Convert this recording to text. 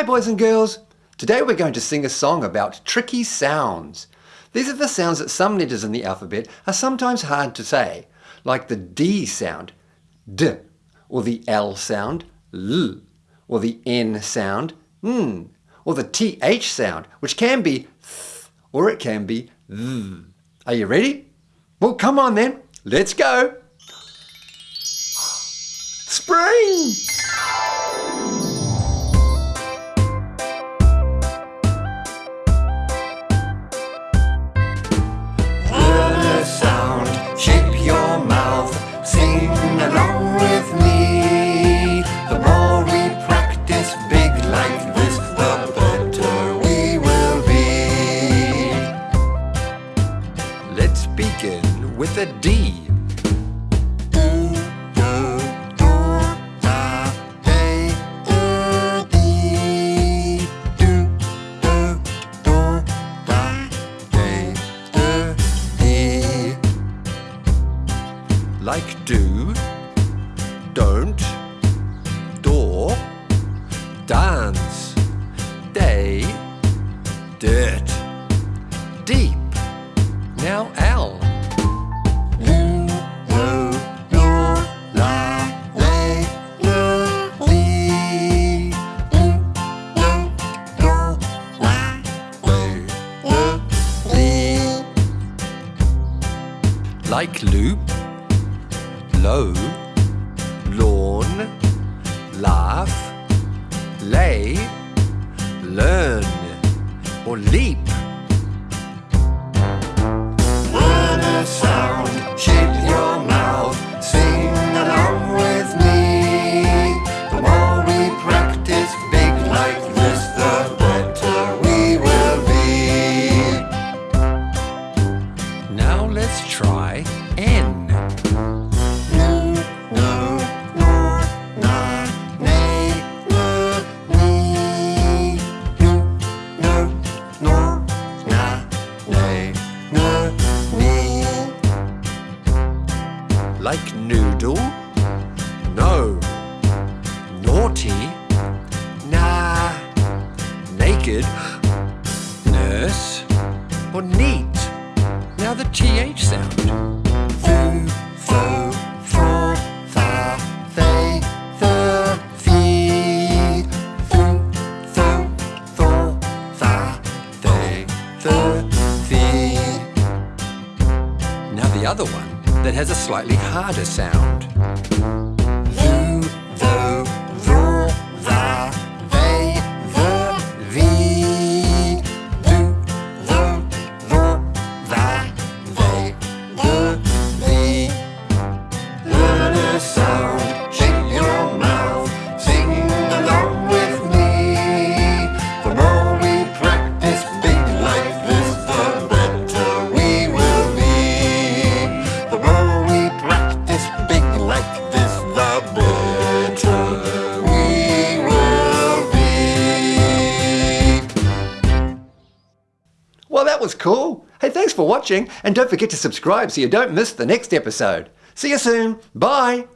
Hi boys and girls! Today we're going to sing a song about tricky sounds. These are the sounds that some letters in the alphabet are sometimes hard to say, like the D sound, D, or the L sound, L, or the N sound, N, or the TH sound, which can be th, or it can be th. Are you ready? Well, come on then, let's go! Spring! With a D. Like do, don't, door, dance, like loop, low, lawn, laugh, lay, learn, or leap. Like noodle, no, naughty, nah, naked, nurse, or neat. Now the TH sound. Now the other one that has a slightly harder sound. Well, that was cool. Hey, thanks for watching, and don't forget to subscribe so you don't miss the next episode. See you soon. Bye.